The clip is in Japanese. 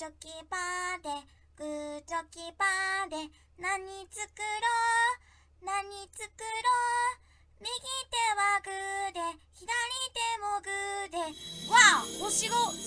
チョキパーでグーチョキパーで何作ろう？何作ろう？右手はグーで左手もグーで。わあ星5